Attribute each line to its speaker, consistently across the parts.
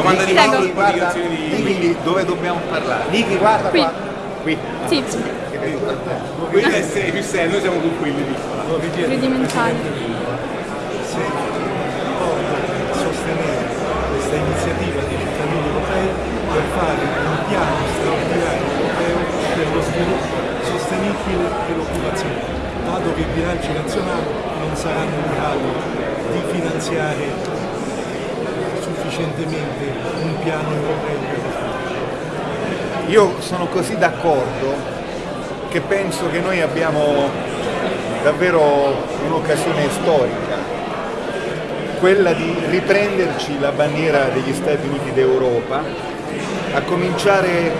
Speaker 1: Domanda di. Mauro,
Speaker 2: Guarda,
Speaker 1: di...
Speaker 2: quindi dove dobbiamo parlare?
Speaker 3: Niki, guarda
Speaker 4: Qui.
Speaker 3: qua.
Speaker 2: Qui.
Speaker 4: Sì,
Speaker 2: Che vedo per te.
Speaker 1: Qui è più sei, noi siamo con quelli piccola.
Speaker 4: tridimensionale.
Speaker 5: se sostenere questa iniziativa dei cittadini europei per fare un piano straordinario europeo per lo sviluppo sostenibile e l'occupazione, dato che i bilanci nazionali non saranno in grado di finanziare sufficientemente un piano europeo.
Speaker 2: Io sono così d'accordo che penso che noi abbiamo davvero un'occasione storica, quella di riprenderci la bandiera degli Stati Uniti d'Europa, a cominciare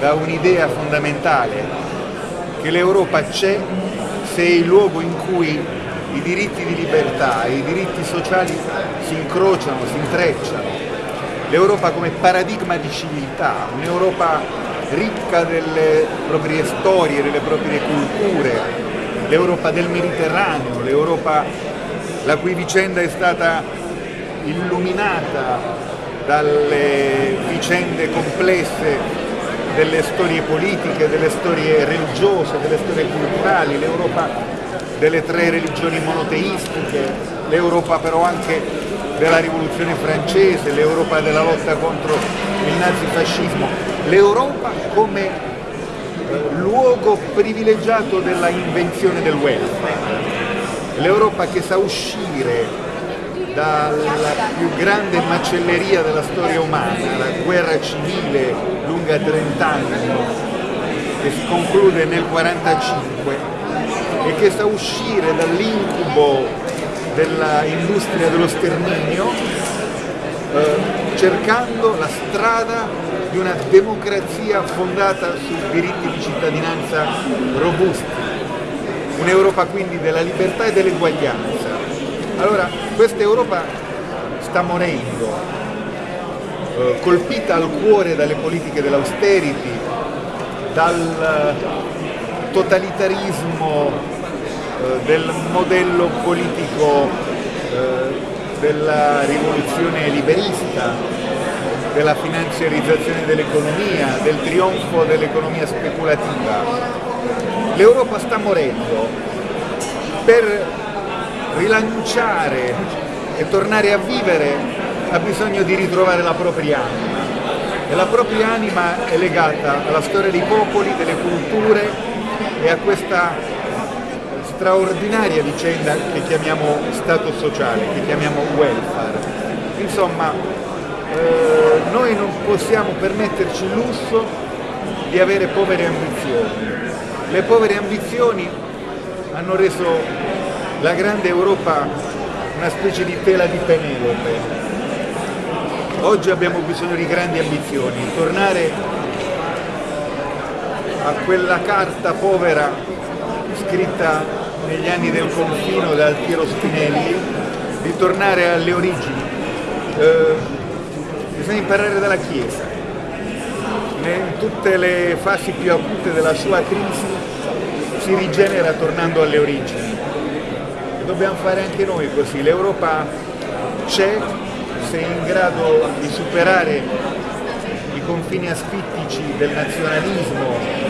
Speaker 2: da un'idea fondamentale, che l'Europa c'è se è il luogo in cui i diritti di libertà e i diritti sociali si incrociano, si intrecciano. L'Europa come paradigma di civiltà, un'Europa ricca delle proprie storie, delle proprie culture, l'Europa del Mediterraneo, l'Europa la cui vicenda è stata illuminata dalle vicende complesse delle storie politiche, delle storie religiose, delle storie culturali, l'Europa delle tre religioni monoteistiche, l'Europa però anche della rivoluzione francese, l'Europa della lotta contro il nazifascismo, l'Europa come eh, luogo privilegiato della invenzione del welfare, l'Europa che sa uscire dalla più grande macelleria della storia umana, la guerra civile lunga 30 anni, che si conclude nel 1945 e che sa uscire dall'incubo dell'industria dello sterminio eh, cercando la strada di una democrazia fondata su diritti di cittadinanza robusti, un'Europa quindi della libertà e dell'eguaglianza. Allora, questa Europa sta morendo, eh, colpita al cuore dalle politiche dell'austerity, dal totalitarismo eh, del modello politico eh, della rivoluzione liberista, della finanziarizzazione dell'economia, del trionfo dell'economia speculativa. L'Europa sta morendo. Per rilanciare e tornare a vivere ha bisogno di ritrovare la propria anima. E la propria anima è legata alla storia dei popoli, delle culture e a questa straordinaria vicenda che chiamiamo Stato sociale, che chiamiamo welfare. Insomma, eh, noi non possiamo permetterci il lusso di avere povere ambizioni. Le povere ambizioni hanno reso la grande Europa una specie di tela di Penelope. Oggi abbiamo bisogno di grandi ambizioni, tornare a quella carta povera scritta negli anni del confino da Altiero Spinelli, di tornare alle origini. Eh, bisogna imparare dalla Chiesa. In tutte le fasi più acute della sua crisi si rigenera tornando alle origini. E dobbiamo fare anche noi così. L'Europa c'è, se è in grado di superare i confini asfittici del nazionalismo,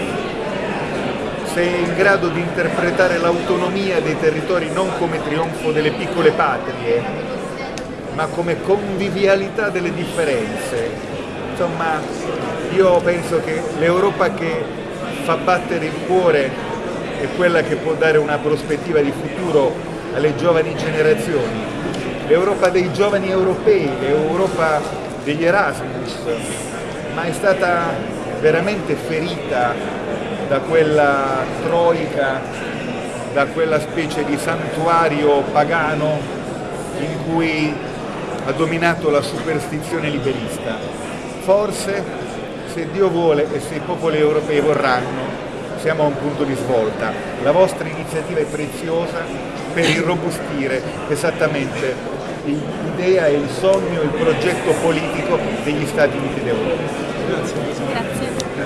Speaker 2: se è in grado di interpretare l'autonomia dei territori non come trionfo delle piccole patrie, ma come convivialità delle differenze. Insomma, io penso che l'Europa che fa battere il cuore è quella che può dare una prospettiva di futuro alle giovani generazioni. L'Europa dei giovani europei, l'Europa degli Erasmus, ma è stata veramente ferita da quella troica, da quella specie di santuario pagano in cui ha dominato la superstizione liberista. Forse, se Dio vuole e se i popoli europei vorranno, siamo a un punto di svolta. La vostra iniziativa è preziosa per irrobustire esattamente l'idea il sogno, il progetto politico degli Stati Uniti d'Europa.
Speaker 5: Grazie.
Speaker 4: Grazie.